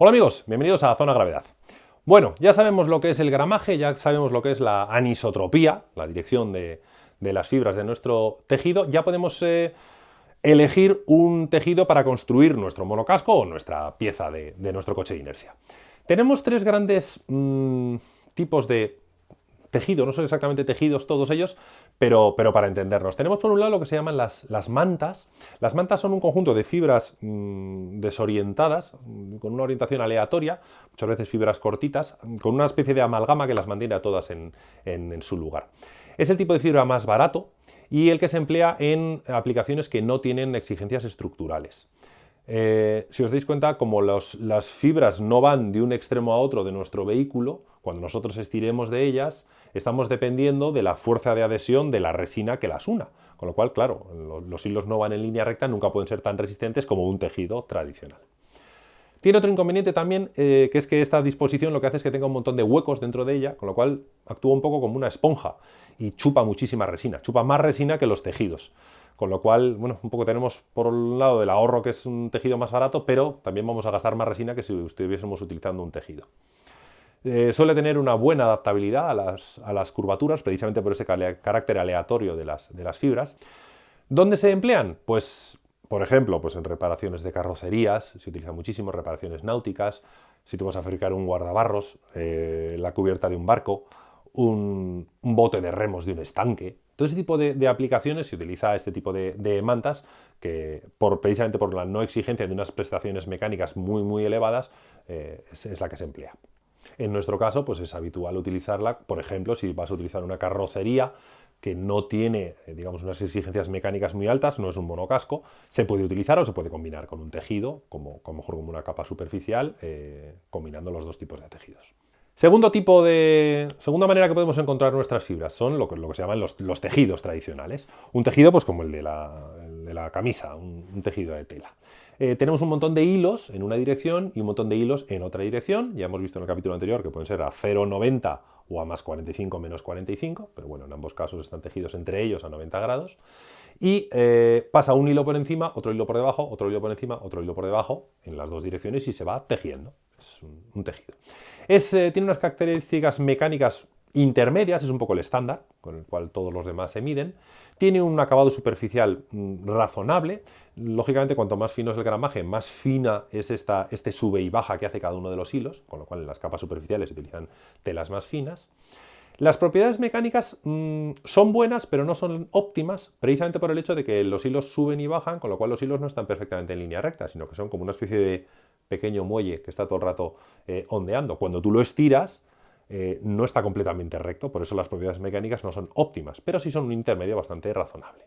Hola amigos, bienvenidos a Zona Gravedad. Bueno, ya sabemos lo que es el gramaje, ya sabemos lo que es la anisotropía, la dirección de, las fibras de nuestro tejido, ya podemos eh, elegir un tejido para construir nuestro monocasco o nuestra pieza de, nuestro coche de inercia. Tenemos tres grandes mm, tipos de tejido, no son exactamente tejidos todos ellos, pero, pero, para entendernos. Tenemos por un lado lo que se llaman las, las mantas. Las mantas son un conjunto de fibras mm, desorientadas, mm, con una orientación aleatoria, muchas veces fibras cortitas, con una especie de amalgama que las mantiene a todas en, su lugar. Es el tipo de fibra más barato y el que se emplea en aplicaciones que no tienen exigencias estructurales. Eh, si os dais cuenta, como las fibras no van de un extremo a otro de nuestro vehículo, cuando nosotros estiremos de ellas, estamos dependiendo de la fuerza de adhesión de la resina que las una. Con lo cual, claro, los hilos no van en línea recta, nunca pueden ser tan resistentes como un tejido tradicional. Tiene otro inconveniente también, eh, que es que esta disposición lo que hace es que tenga un montón de huecos dentro de ella, con lo cual actúa un poco como una esponja y chupa muchísima resina, chupa más resina que los tejidos. Con lo cual, bueno, un poco tenemos por un lado el ahorro que es un tejido más barato, pero también vamos a gastar más resina que si estuviésemos utilizando un tejido. Eh, suele tener una buena adaptabilidad a las, curvaturas, precisamente por ese carácter aleatorio de las, fibras. ¿Dónde se emplean? Pues, por ejemplo, pues en reparaciones de carrocerías, se utiliza muchísimo, reparaciones náuticas, si tú vas a fabricar un guardabarros, eh, la cubierta de un barco, un, bote de remos de un estanque. Todo ese tipo de, aplicaciones se utiliza este tipo de, mantas que por, precisamente por la no exigencia de unas prestaciones mecánicas muy muy elevadas eh, es la que se emplea. En nuestro caso, pues es habitual utilizarla, por ejemplo, si vas a utilizar una carrocería que no tiene, eh, digamos, unas exigencias mecánicas muy altas, no es un monocasco, se puede utilizar o se puede combinar con un tejido, como, mejor como una capa superficial, eh, combinando los dos tipos de tejidos. Segundo tipo de, segunda manera que podemos encontrar nuestras fibras son lo que, se llaman los, tejidos tradicionales. Un tejido pues como el de la, camisa, un tejido de tela. Eh, tenemos un montón de hilos en una dirección y un montón de hilos en otra dirección. Ya hemos visto en el capítulo anterior que pueden ser a 0,90 o a más 45 menos 45, pero bueno, en ambos casos están tejidos entre ellos a 90 grados. Y eh, pasa un hilo por encima, otro hilo por debajo, otro hilo por encima, otro hilo por debajo, en las dos direcciones y se va tejiendo. Es un, tejido. Eh, tiene unas características mecánicas intermedias, es un poco el estándar, con el cual todos los demás se miden. Tiene un acabado superficial mm, razonable. Lógicamente, cuanto más fino es el gramaje, más fina es esta, este sube y baja que hace cada uno de los hilos, con lo cual en las capas superficiales se utilizan telas más finas. Las propiedades mecánicas mm, son buenas, pero no son óptimas, precisamente por el hecho de que los hilos suben y bajan, con lo cual los hilos no están perfectamente en línea recta, sino que son como una especie de pequeño muelle que está todo el rato eh, ondeando. Cuando tú lo estiras, eh, no está completamente recto, por eso las propiedades mecánicas no son óptimas, pero sí son un intermedio bastante razonable.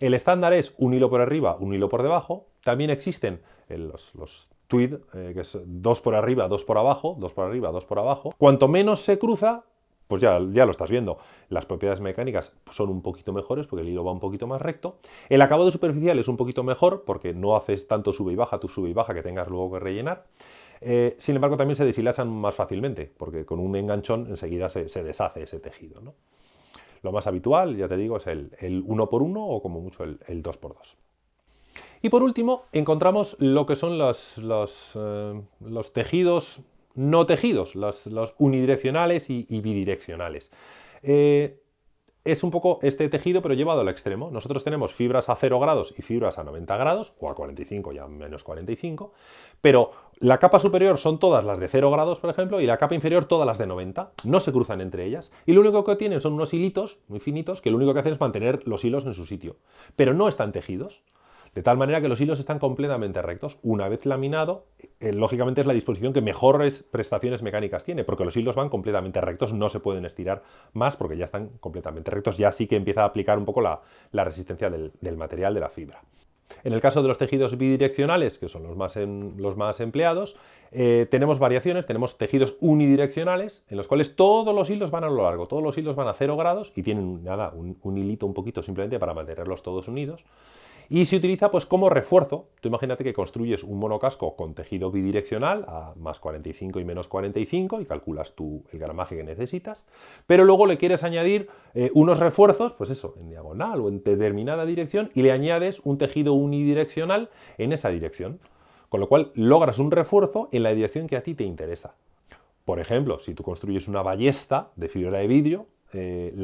El estándar es un hilo por arriba, un hilo por debajo. También existen eh, los, tweed, eh, que es dos por arriba, dos por abajo, dos por arriba, dos por abajo. Cuanto menos se cruza, pues ya, ya, lo estás viendo. Las propiedades mecánicas son un poquito mejores porque el hilo va un poquito más recto. El acabado superficial es un poquito mejor porque no haces tanto sube y baja, tu sube y baja que tengas luego que rellenar. Eh, sin embargo, también se deshilachan más fácilmente, porque con un enganchón enseguida se, deshace ese tejido. Lo más habitual, ya te digo, es el, el 1 por 1 o como mucho el, 2 por 2 Y por último, encontramos lo que son los, eh, tejidos no tejidos, los, unidireccionales y, bidireccionales. Eh, es un poco este tejido, pero llevado al extremo. Nosotros tenemos fibras a 0 grados y fibras a 90 grados, o a 45 y a menos 45, pero la capa superior son todas las de 0 grados, por ejemplo, y la capa inferior todas las de 90. No se cruzan entre ellas. Y lo único que tienen son unos hilitos muy finitos que lo único que hacen es mantener los hilos en su sitio. Pero no están tejidos. De tal manera que los hilos están completamente rectos. Una vez laminado, eh, lógicamente es la disposición que mejores prestaciones mecánicas tiene, porque los hilos van completamente rectos, no se pueden estirar más porque ya están completamente rectos, ya sí que empieza a aplicar un poco la, resistencia del, material de la fibra. En el caso de los tejidos bidireccionales, que son los más, los más empleados, eh, tenemos variaciones, tenemos tejidos unidireccionales, en los cuales todos los hilos van a lo largo, todos los hilos van a 0 grados y tienen nada, un, un hilito un poquito simplemente para mantenerlos todos unidos. Y se utiliza pues como refuerzo. Tú imagínate que construyes un monocasco con tejido bidireccional a más 45 y menos 45 y calculas tú el gramaje que necesitas, pero luego le quieres añadir eh, unos refuerzos, pues eso, en diagonal o en determinada dirección y le añades un tejido unidireccional en esa dirección. con lo cual logras un refuerzo en la dirección que a ti te interesa. Por ejemplo, si tú construyes una ballesta de fibra de vidrio, eh,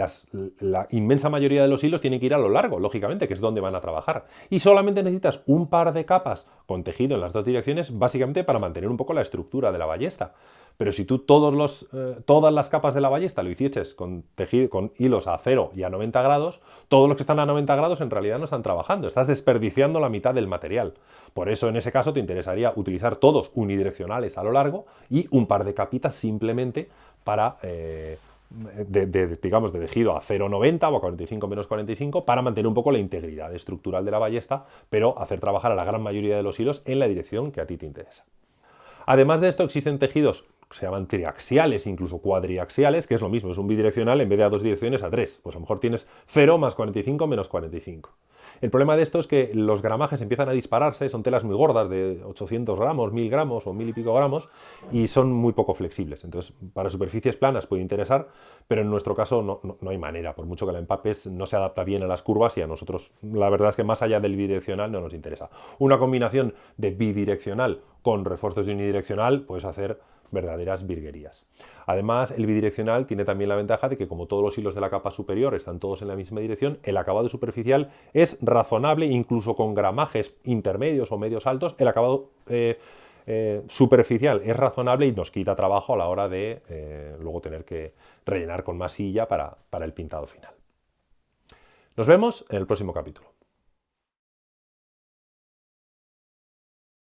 la inmensa mayoría de los hilos tienen que ir a lo largo, lógicamente, que es donde van a trabajar. Y solamente necesitas un par de capas con tejido en las dos direcciones, básicamente para mantener un poco la estructura de la ballesta. Pero si tú todos los, eh, todas las capas de la ballesta lo hicieses con, tejido, con hilos a 0 y a 90 grados, todos los que están a 90 grados en realidad no están trabajando, estás desperdiciando la mitad del material. Por eso en ese caso te interesaría utilizar todos unidireccionales a lo largo y un par de capitas simplemente para... Eh, de, digamos, de tejido a 0,90 o a 45 menos 45 para mantener un poco la integridad estructural de la ballesta, pero hacer trabajar a la gran mayoría de los hilos en la dirección que a ti te interesa. Además de esto, existen tejidos que se llaman triaxiales, incluso cuadriaxiales, que es lo mismo, es un bidireccional en vez de a dos direcciones a tres. Pues a lo mejor tienes 0 más 45 menos 45. El problema de esto es que los gramajes empiezan a dispararse, son telas muy gordas de 800 gramos, 1000 gramos o 1000 y pico gramos y son muy poco flexibles. Entonces, para superficies planas puede interesar, pero en nuestro caso no, hay manera, por mucho que la empapes no se adapta bien a las curvas y a nosotros la verdad es que más allá del bidireccional no nos interesa. Una combinación de bidireccional con refuerzos de unidireccional puedes hacer verdaderas virguerías. Además, el bidireccional tiene también la ventaja de que como todos los hilos de la capa superior están todos en la misma dirección, el acabado superficial es razonable, incluso con gramajes intermedios o medios altos, el acabado eh, eh, superficial es razonable y nos quita trabajo a la hora de eh, luego tener que rellenar con masilla para el pintado final. Nos vemos en el próximo capítulo.